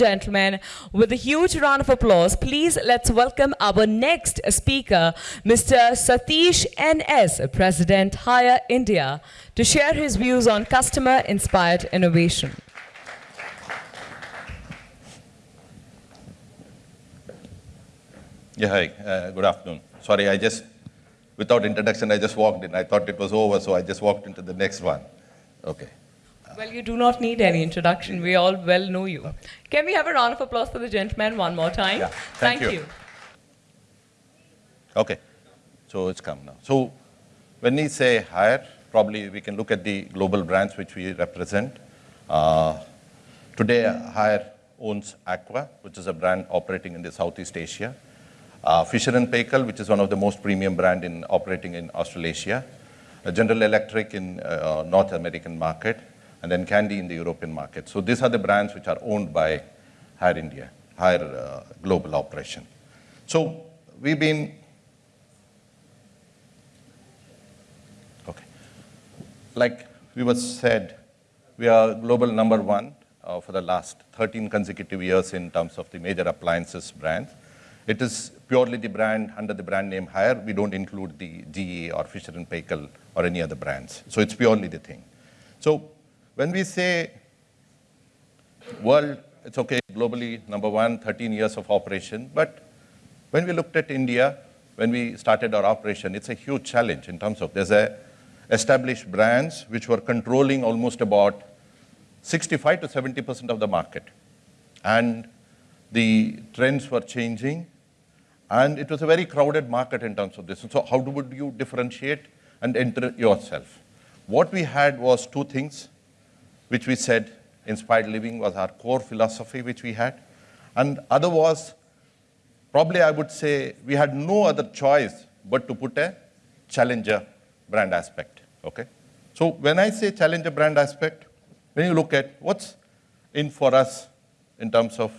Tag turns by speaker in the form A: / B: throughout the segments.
A: Gentlemen, with a huge round of applause, please let's welcome our next speaker, Mr. Satish N.S., President Haier India, to share his views on customer-inspired innovation.
B: Yeah, hi. Uh, good afternoon. Sorry, I just, without introduction, I just walked in. I thought it was over, so I just walked into the next one. Okay.
A: Well, you do not need any introduction. We all well know you. Can we have a round of applause for the gentleman one more time?
B: Yeah, thank you. Okay. So it's come now. So when we say Haier, probably we can look at the global brands which we represent. Uh, today, Haier owns Aqua, which is a brand operating in the Southeast Asia. Uh, Fisher & Paykel, which is one of the most premium brand in operating in Australasia. Uh, General Electric in uh, North American market and then Candy in the European market. So these are the brands which are owned by Haier India, Haier uh, Global Operation. So we've been, okay, like we were said, we are global number one uh, for the last 13 consecutive years in terms of the major appliances brands. It is purely the brand under the brand name Haier. We don't include the GE or Fisher & Paykel or any other brands. So it's purely the thing. So when we say world, it's okay, globally, number one, 13 years of operation, but when we looked at India, when we started our operation, it's a huge challenge in terms of there's a established brands which were controlling almost about 65 to 70% of the market. And the trends were changing, and it was a very crowded market in terms of this. so how would you differentiate and enter yourself? What we had was two things which we said inspired living was our core philosophy which we had. And other was, probably I would say, we had no other choice but to put a challenger brand aspect, okay? So when I say challenger brand aspect, when you look at what's in for us in terms of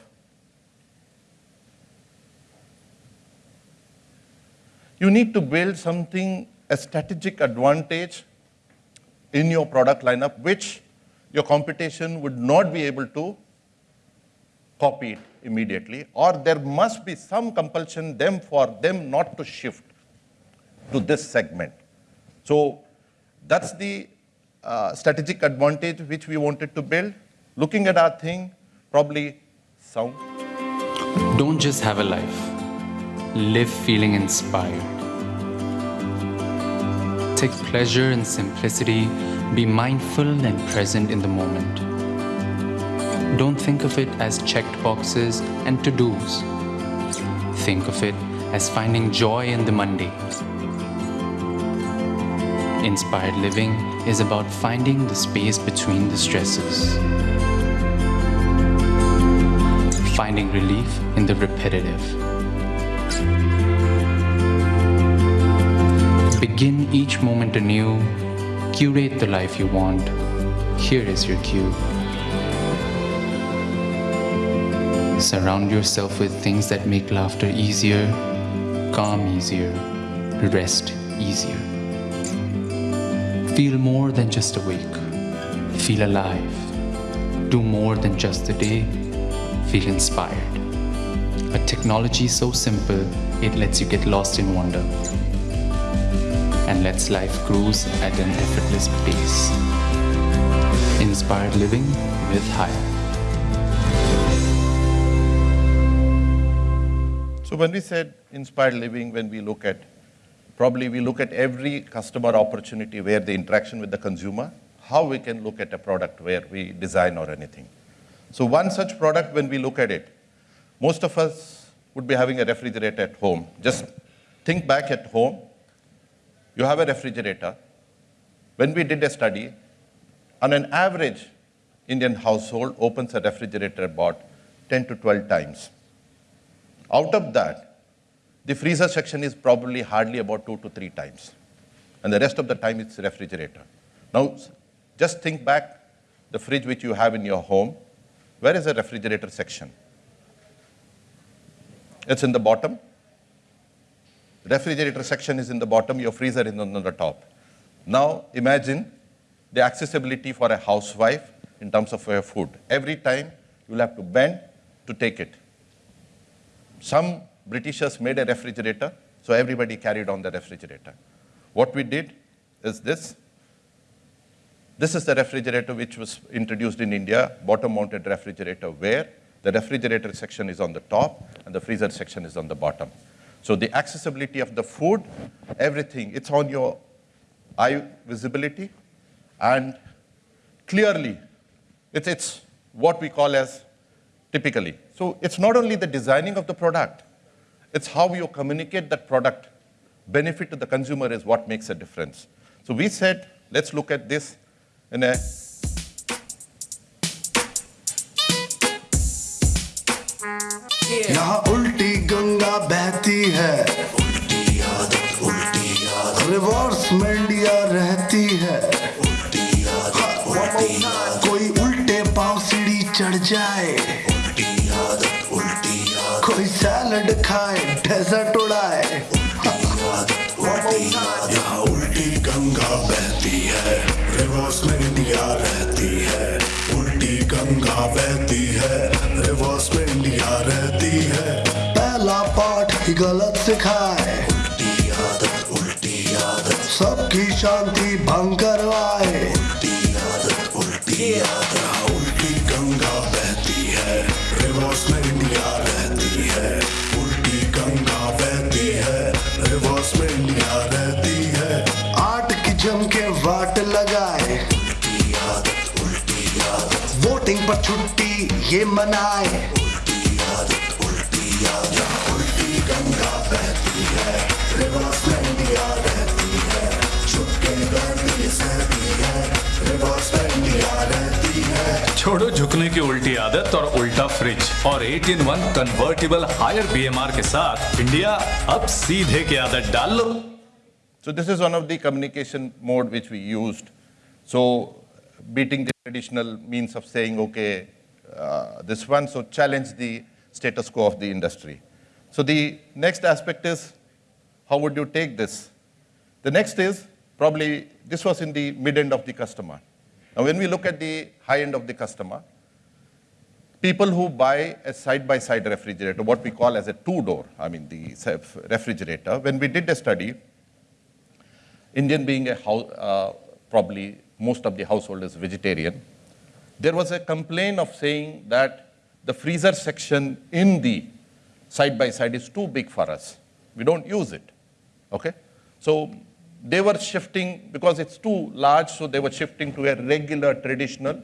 B: you need to build something, a strategic advantage in your product lineup, which your computation would not be able to copy it immediately, or there must be some compulsion them for them not to shift to this segment. So that's the uh, strategic advantage which we wanted to build. Looking at our thing, probably sound.
C: Don't just have a life. Live feeling inspired. Take pleasure in simplicity be mindful and present in the moment. Don't think of it as checked boxes and to-dos. Think of it as finding joy in the mundane. Inspired living is about finding the space between the stresses. Finding relief in the repetitive. Begin each moment anew Curate the life you want. Here is your cue. Surround yourself with things that make laughter easier, calm easier, rest easier. Feel more than just awake. Feel alive. Do more than just the day. Feel inspired. A technology so simple, it lets you get lost in wonder and lets life cruise at an effortless pace. Inspired living with Haier.
B: So when we said inspired living, when we look at, probably we look at every customer opportunity where the interaction with the consumer, how we can look at a product where we design or anything. So one such product, when we look at it, most of us would be having a refrigerator at home. Just think back at home, you have a refrigerator. When we did a study, on an average, Indian household opens a refrigerator about 10 to 12 times. Out of that, the freezer section is probably hardly about two to three times. And the rest of the time it's refrigerator. Now, just think back the fridge which you have in your home. Where is the refrigerator section? It's in the bottom refrigerator section is in the bottom, your freezer is on the top. Now imagine the accessibility for a housewife in terms of her food. Every time you'll have to bend to take it. Some Britishers made a refrigerator, so everybody carried on the refrigerator. What we did is this. This is the refrigerator which was introduced in India, bottom-mounted refrigerator, where the refrigerator section is on the top and the freezer section is on the bottom. So the accessibility of the food, everything, it's on your eye visibility and clearly, it's, it's what we call as typically. So it's not only the designing of the product, it's how you communicate that product. Benefit to the consumer is what makes a difference. So we said, let's look at this in a
D: बहती है। उल्टी आदत उल्टी आदत reverse में India रहती है। उल्टी आदत उल्टी आदत कोई उल्टे पाँव सीढ़ी चढ़ जाए। उल्टी आदत उल्टी आदत कोई सैलड खाए डेजर्ट उड़ाए। यहाँ उल्टी गंगा बहती है। रिवर्स में इंडिया रहती है। उल्टी गंगा बहती है। ये मनाए उल्टी आदत उल्टी आदत उल्टी गंगा बहती है रिवर्स में इंडिया रहती है गर्मी सहती है रिवर्स में इंडिया रहती है
E: छोड़ो झुकने की उल्टी आदत और उल्टा फ्रिज और 8 इन 1 कन्वर्टिबल हायर बीएमआर के साथ इंडिया अब सीधे की आदत डाल लो
B: So this is one of the communication mode which we used. So beating the traditional means of saying, okay, uh, this one, so challenge the status quo of the industry. So the next aspect is, how would you take this? The next is, probably, this was in the mid-end of the customer. Now when we look at the high end of the customer, people who buy a side-by-side refrigerator, what we call as a two-door, I mean the refrigerator, when we did a study, Indian being a house, uh, probably most of the household is vegetarian, there was a complaint of saying that the freezer section in the side by side is too big for us. We don't use it. Okay? So they were shifting because it's too large, so they were shifting to a regular traditional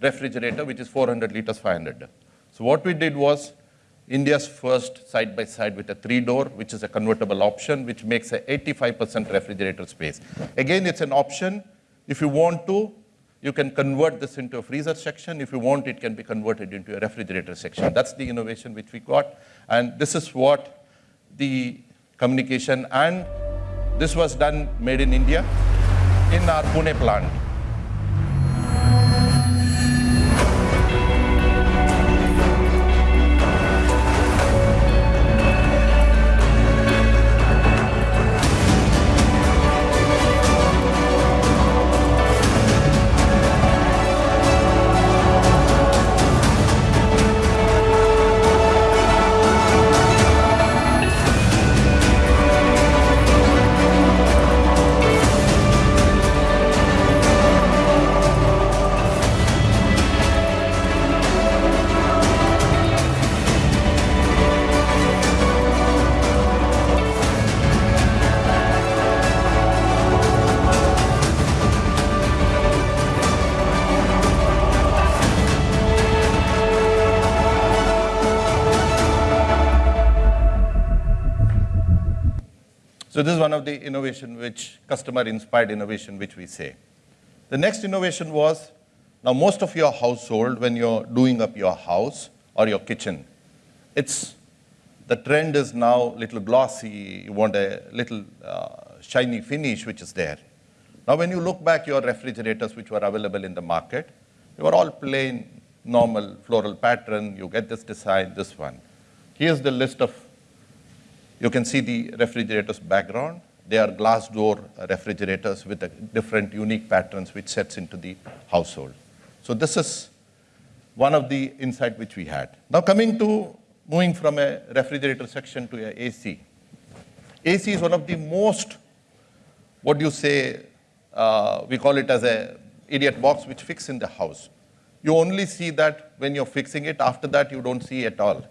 B: refrigerator, which is 400 liters, 500. So what we did was India's first side by side with a three door, which is a convertible option, which makes a 85% refrigerator space. Again, it's an option. If you want to, you can convert this into a freezer section. If you want, it can be converted into a refrigerator section. That's the innovation which we got. And this is what the communication, and this was done made in India in our Pune plant. So this is one of the innovation which customer inspired innovation which we say. The next innovation was now most of your household when you're doing up your house or your kitchen, it's the trend is now little glossy, you want a little uh, shiny finish which is there. Now when you look back your refrigerators which were available in the market, they were all plain, normal floral pattern, you get this design, this one. Here's the list of you can see the refrigerator's background. They are glass door refrigerators with a different unique patterns which sets into the household. So this is one of the insight which we had. Now coming to moving from a refrigerator section to a AC. AC is one of the most, what do you say, uh, we call it as a idiot box which fix in the house. You only see that when you're fixing it, after that you don't see at all.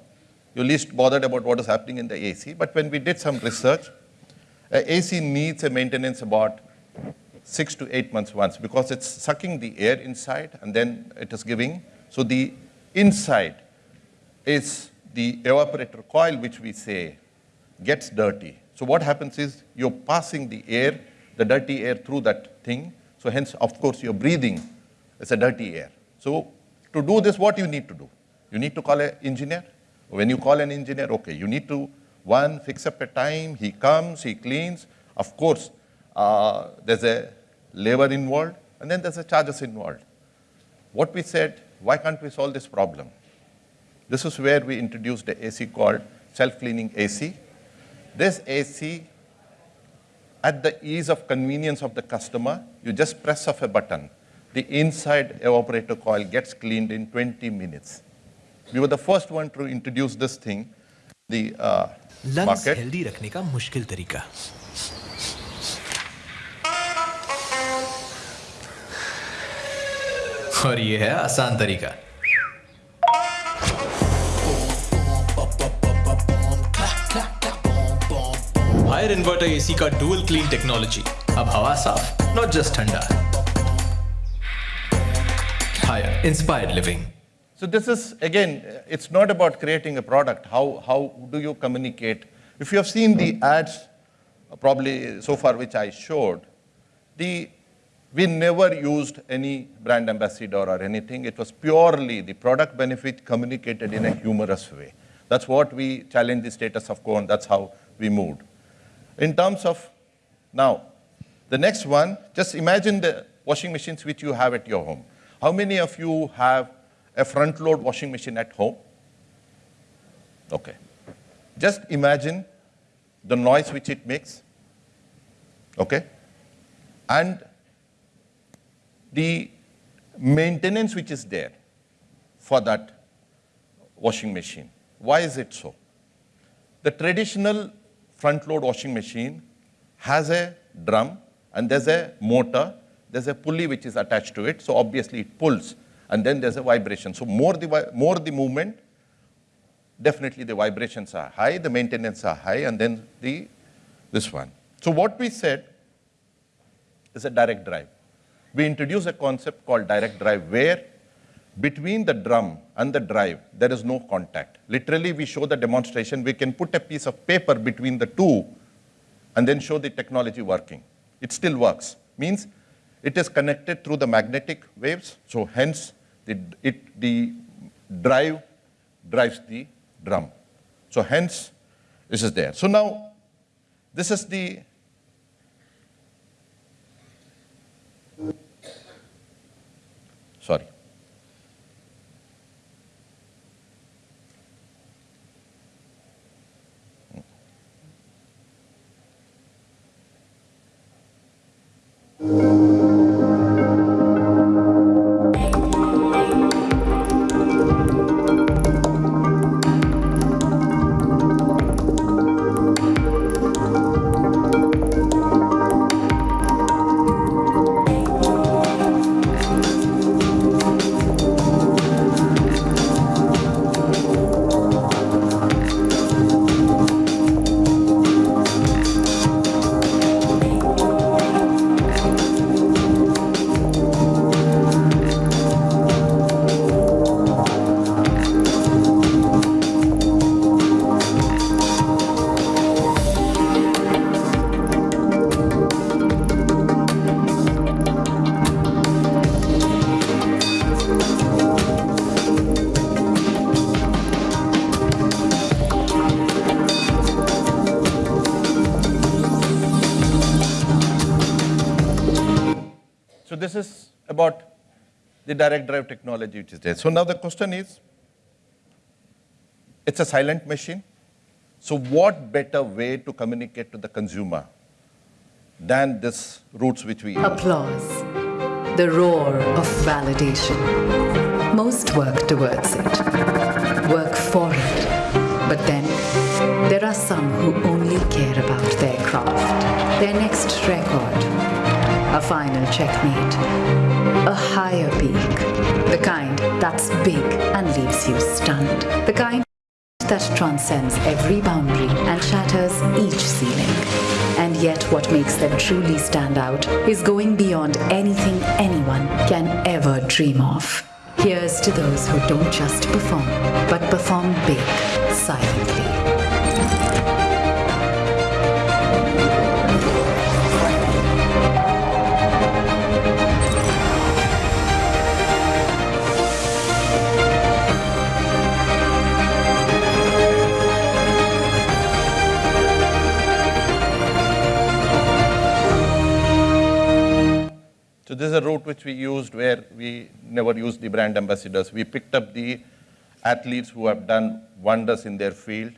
B: You're least bothered about what is happening in the AC. But when we did some research, AC needs a maintenance about six to eight months once because it's sucking the air inside and then it is giving. So the inside is the evaporator coil, which we say gets dirty. So what happens is you're passing the air, the dirty air through that thing. So hence, of course, you're breathing. It's a dirty air. So to do this, what you need to do? You need to call an engineer. When you call an engineer, okay, you need to, one, fix up a time, he comes, he cleans. Of course, uh, there's a labor involved, and then there's a charges involved. What we said, why can't we solve this problem? This is where we introduced the AC called self-cleaning AC. This AC, at the ease of convenience of the customer, you just press of a button. The inside evaporator coil gets cleaned in 20 minutes. We were the first one to introduce this thing, the uh,
F: lungs
B: market.
F: Healthy रखने का मुश्किल तरीका। और ये है आसान तरीका। Haier inverter AC का डुअल क्लीन टेक्नोलॉजी अब हवा साफ़ नॉट जस्ट ठंडा। Haier inspired living
B: So this is, again, it's not about creating a product. How, how do you communicate? If you have seen the ads, uh, probably so far which I showed, the, we never used any brand ambassador or anything. It was purely the product benefit communicated in a humorous way. That's what we challenged the status of quo, and that's how we moved. In terms of now, the next one, just imagine the washing machines which you have at your home. How many of you have a front load washing machine at home? Okay. Just imagine the noise which it makes. Okay? And the maintenance which is there for that washing machine. Why is it so? The traditional front load washing machine has a drum and there's a motor, there's a pulley which is attached to it, so obviously it pulls and then there's a vibration. So more the, more the movement, definitely the vibrations are high, the maintenance are high, and then the, this one. So what we said is a direct drive. We introduce a concept called direct drive where between the drum and the drive, there is no contact. Literally, we show the demonstration. We can put a piece of paper between the two and then show the technology working. It still works. Means it is connected through the magnetic waves, so hence it, the drive drives the drum. So hence this is there. So now this is the sorry. This is about the direct drive technology which is there. So now the question is, it's a silent machine. So what better way to communicate to the consumer than this routes which we use?
G: Applause. The roar of validation. Most work towards it, work for it. But then, there are some who only care about their craft, their next record, a final checkmate, a higher peak, the kind that's big and leaves you stunned, the kind that transcends every boundary and shatters each ceiling. And yet, what makes them truly stand out is going beyond anything anyone can ever dream of. Here's to those who don't just perform, but perform big, silently.
B: This is a route which we used where we never used the brand ambassadors. We picked up the athletes who have done wonders in their field,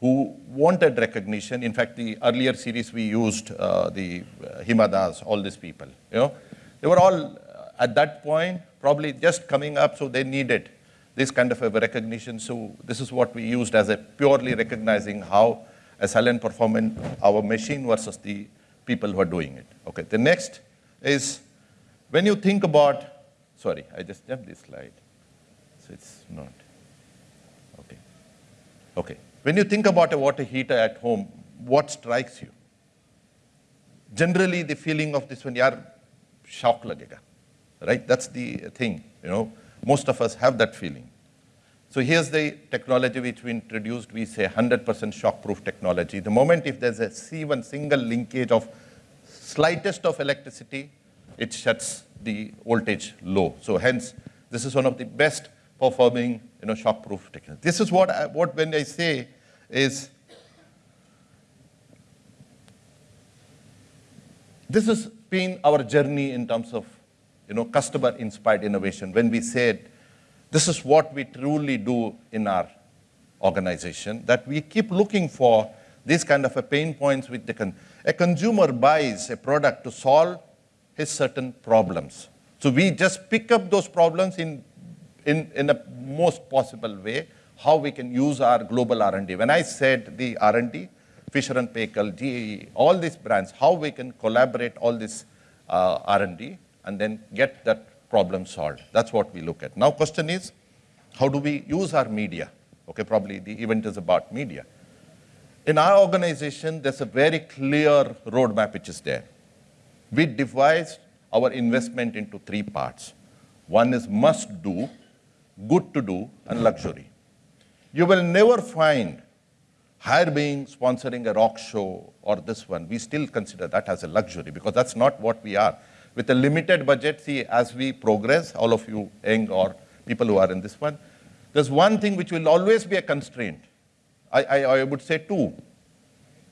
B: who wanted recognition. In fact, the earlier series we used, uh, the uh, Hima Das, all these people, you know, they were all uh, at that point probably just coming up, so they needed this kind of a recognition. So this is what we used as a purely recognizing how a silent performance, our machine versus the people who are doing it. Okay, the next is when you think about, sorry, I just jumped this slide, so it's not, okay. Okay, when you think about a water heater at home, what strikes you? Generally, the feeling of this one, yaar, shock lagega, right? That's the thing, you know. Most of us have that feeling. So here's the technology which we introduced. We say 100% shock-proof technology. The moment if there's a even single linkage of slightest of electricity, it shuts the voltage low. So hence, this is one of the best performing, you know, shock-proof technology. This is what, I, what when I say is, this has been our journey in terms of, you know, customer-inspired innovation. When we said, this is what we truly do in our organization, that we keep looking for these kind of a pain points which the con a consumer buys a product to solve his certain problems. So we just pick up those problems in, in, in a most possible way, how we can use our global R&D. When I said the R&D, Fisher and Paykel, GE, all these brands, how we can collaborate all this uh, R&D and then get that problem solved. That's what we look at. Now question is, how do we use our media? Okay, probably the event is about media. In our organization, there's a very clear roadmap which is there. We devised our investment into three parts. One is must do, good to do, and luxury. You will never find Haier being sponsoring a rock show or this one. We still consider that as a luxury because that's not what we are. With a limited budget, see, as we progress, all of you young or people who are in this one, there's one thing which will always be a constraint. I, I, I would say two.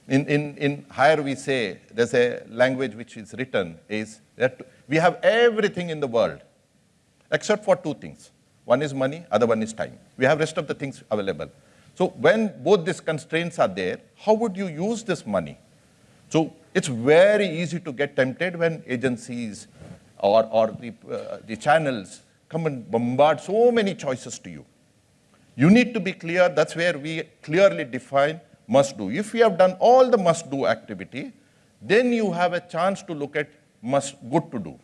B: In, in, in Haier we say, there's a language which is written, is that we have everything in the world, except for two things. One is money, other one is time. We have rest of the things available. So when both these constraints are there, how would you use this money? So it's very easy to get tempted when agencies or, or the, uh, the channels come and bombard so many choices to you. You need to be clear, that's where we clearly define must do. If you have done all the must do activity, then you have a chance to look at must good to do.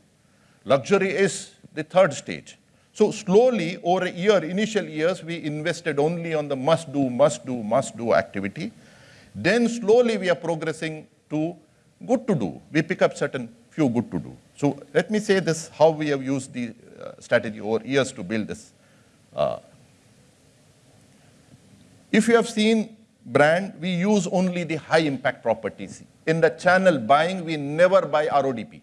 B: Luxury is the third stage. So slowly over a year, initial years, we invested only on the must do, must do, must do activity. Then slowly we are progressing to good to do. We pick up certain few good to do. So let me say this, how we have used the uh, strategy over years to build this. Uh, if you have seen brand, we use only the high impact properties. In the channel buying, we never buy RODP.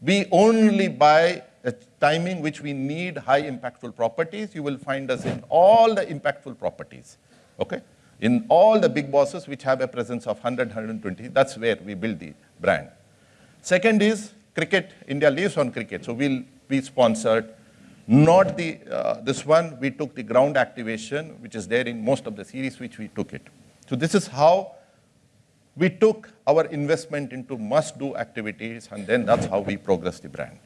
B: We only buy a timing which we need high impactful properties. You will find us in all the impactful properties, okay? In all the Bigg Bosses which have a presence of 100, 120, that's where we build the brand. Second is cricket. India lives on cricket, so we'll be sponsored not the, uh, this one, we took the ground activation, which is there in most of the series which we took it. So this is how we took our investment into must-do activities, and then that's how we progress the brand.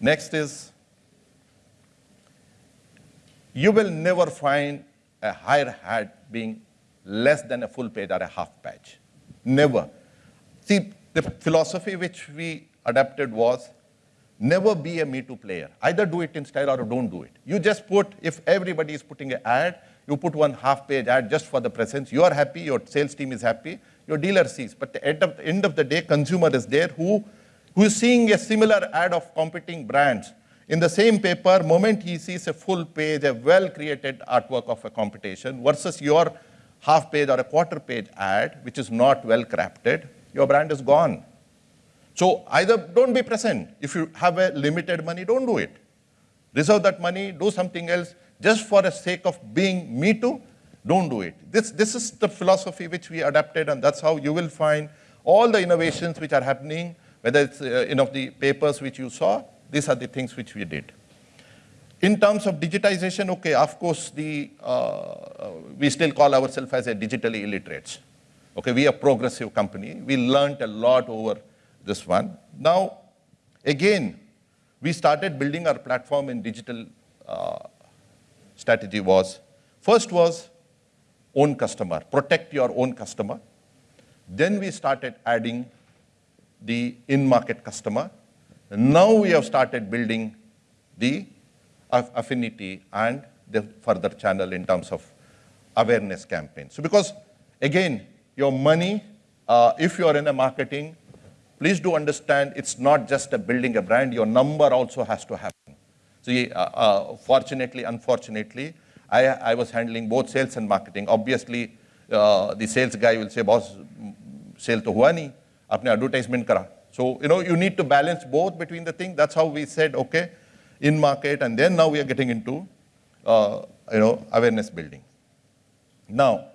B: Next is you will never find a Haier hat being less than a full page or a half page. Never. See, the philosophy which we adapted was never be a Me Too player. Either do it in style or don't do it. You just put, if everybody is putting an ad, you put one half page ad just for the presence. You are happy, your sales team is happy, your dealer sees. But at the end of the day, consumer is there who, who is seeing a similar ad of competing brands. In the same paper, moment he sees a full page, a well-created artwork of a competition versus your half page or a quarter page ad, which is not well crafted, your brand is gone. So either don't be present. If you have a limited money, don't do it. Reserve that money, do something else, just for the sake of being me too, don't do it. This, this is the philosophy which we adapted, and that's how you will find all the innovations which are happening, whether it's uh, you the papers which you saw, these are the things which we did. In terms of digitization, okay, of course, the, uh, we still call ourselves as a digitally illiterates. Okay, we are a progressive company. We learned a lot over this one. Now, again, we started building our platform in digital uh, strategy was, first was own customer, protect your own customer. Then we started adding the in-market customer. And now we have started building the affinity and the further channel in terms of awareness campaign. So because, again, your money, uh, if you're in a marketing, please do understand it's not just a building a brand, your number also has to happen. See, uh, uh, fortunately, unfortunately, I, I, was handling both sales and marketing. Obviously, uh, the sales guy will say, boss, sale to hua nahi, advertisement kara. So, you know, you need to balance both between the thing. That's how we said, okay, in market, and then now we are getting into, uh, you know, awareness building. Now,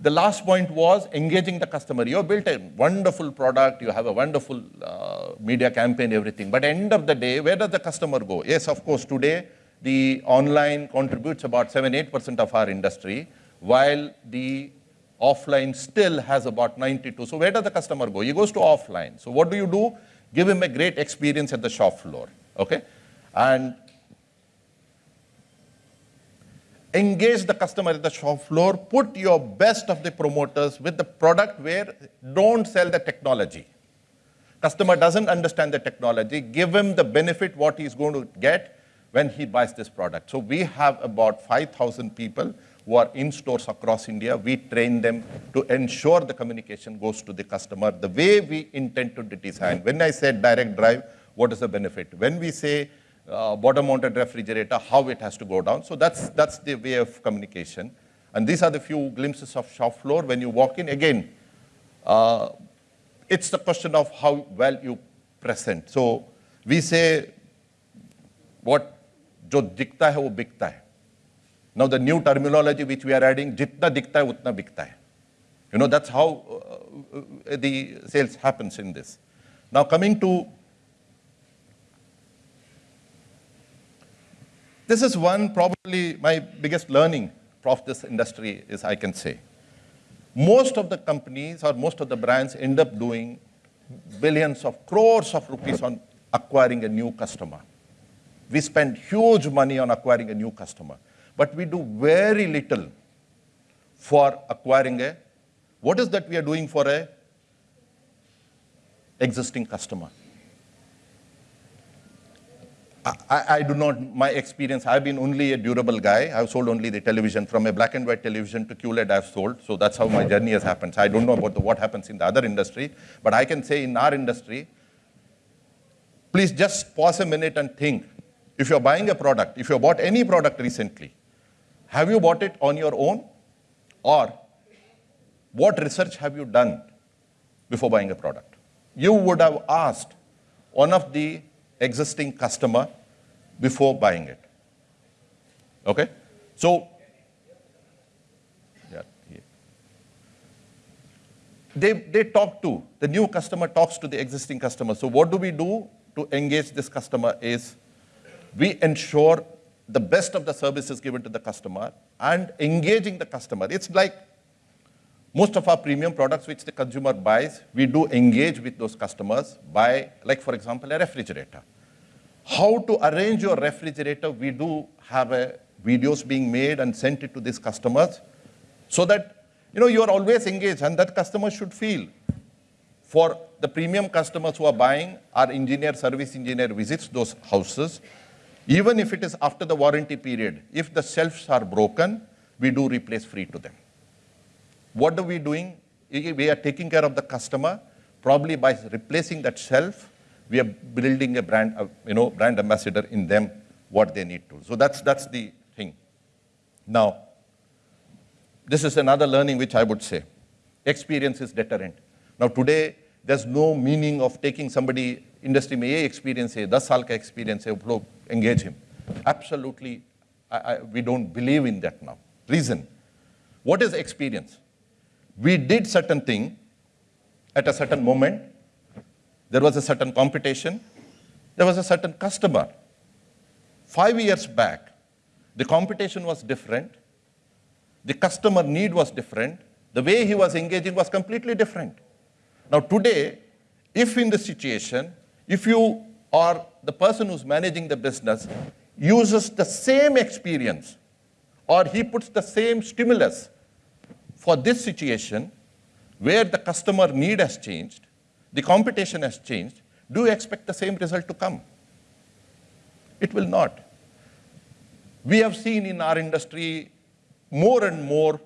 B: the last point was engaging the customer. You have built a wonderful product, you have a wonderful uh, media campaign, everything. But end of the day, where does the customer go? Yes, of course, today the online contributes about 7-8% of our industry, while the offline still has about 92. So where does the customer go? He goes to offline. So what do you do? Give him a great experience at the shop floor, okay? And engage the customer at the shop floor, put your best of the promoters with the product where don't sell the technology. Customer doesn't understand the technology, give him the benefit what he's going to get when he buys this product. So we have about 5,000 people who are in stores across India. We train them to ensure the communication goes to the customer the way we intend to design. When I said direct drive, what is the benefit? When we say uh, bottom-mounted refrigerator, how it has to go down. So that's, that's the way of communication. And these are the few glimpses of shop floor. When you walk in, again, uh, it's the question of how well you present. So we say, what जो दिखता है वो बिकता है now the new terminology which we are adding, jitna dikta hai, utna bikta hai. You know, that's how uh, uh, the sales happens in this. Now coming to This is one probably my biggest learning of this industry is I can say. Most of the companies or most of the brands end up doing billions of crores of rupees on acquiring a new customer. We spend huge money on acquiring a new customer, but we do very little for acquiring a, what is that we are doing for a existing customer? I, I, do not, my experience, I've been only a durable guy. I've sold only the television. From a black and white television to QLED, I've sold. So that's how my journey has happened. So I don't know about the, what happens in the other industry. But I can say in our industry, please just pause a minute and think. If you're buying a product, if you bought any product recently, have you bought it on your own? Or what research have you done before buying a product? You would have asked one of the existing customer before buying it. Okay? So, yeah, yeah. They, they talk to, the new customer talks to the existing customer. So what do we do to engage this customer is we ensure the best of the services given to the customer and engaging the customer. It's like most of our premium products which the consumer buys, we do engage with those customers by, like for example, a refrigerator. how to arrange your refrigerator. We do have a videos being made and sent it to these customers so that you know you are always engaged and that customer should feel for the premium customers who are buying our engineer service engineer visits those houses even if it is after the warranty period if the shelves are broken we do replace free to them what are we doing we are taking care of the customer probably by replacing that shelf we are building a brand, uh, you know, brand ambassador in them, what they need to. So that's, that's the thing. Now, this is another learning which I would say. Experience is deterrent. Now today, there's no meaning of taking somebody, industry may experience है, 10 साल का experience है, engage him. Absolutely, I, I, we don't believe in that now. Reason, what is experience? We did certain thing at a certain moment, there was a certain competition. There was a certain customer. Five years back, the competition was different. The customer need was different. The way he was engaging was completely different. Now today, if in the situation, if you are the person who's managing the business uses the same experience or he puts the same stimulus for this situation where the customer need has changed, the competition has changed, do you expect the same result to come? It will not. We have seen in our industry more and more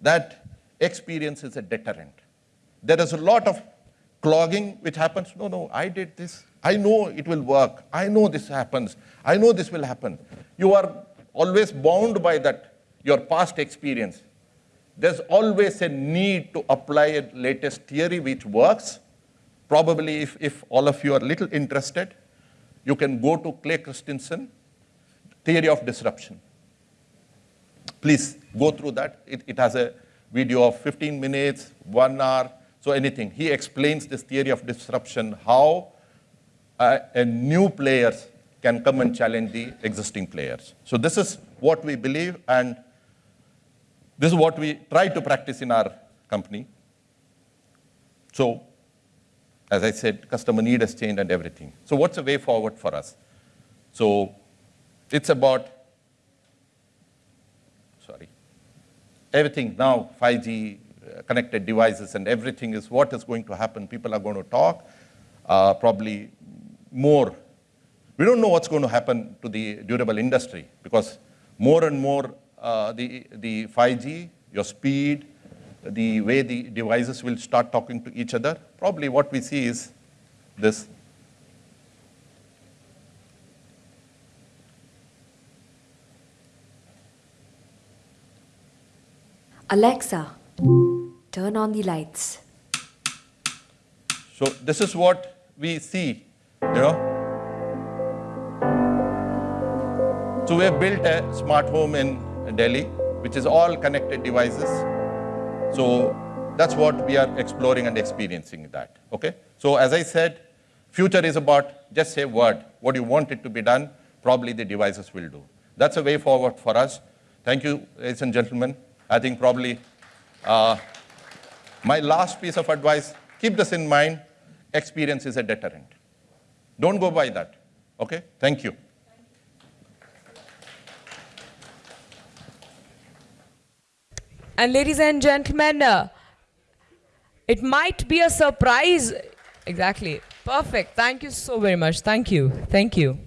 B: that experience is a deterrent. There is a lot of clogging which happens. No, no, I did this. I know it will work. I know this happens. I know this will happen. You are always bound by that, your past experience. There's always a need to apply a latest theory which works Probably if, if all of you are little interested, you can go to Clay Christensen, Theory of Disruption. Please go through that. It, it has a video of 15 minutes, one hour, so anything. He explains this theory of disruption, how uh, a new players can come and challenge the existing players. So this is what we believe and this is what we try to practice in our company. So as I said, customer need has changed and everything. So what's the way forward for us? So it's about, sorry, everything now, 5G, uh, connected devices and everything is what is going to happen. People are going to talk, uh, probably more. We don't know what's going to happen to the durable industry because more and more uh, the, the 5G, your speed, the way the devices will start talking to each other, probably what we see is this.
H: Alexa, turn on the lights.
B: So this is what we see, you know. So we have built a smart home in Delhi, which is all connected devices. So that's what we are exploring and experiencing that, okay? So as I said, future is about just say word, what you want it to be done, probably the devices will do. That's a way forward for us. Thank you, ladies and gentlemen. I think probably uh, my last piece of advice, keep this in mind, experience is a deterrent. Don't go by that, okay? Thank you.
A: And ladies and gentlemen, uh, it might be a surprise. Exactly. Perfect. Thank you so very much. Thank you. Thank you.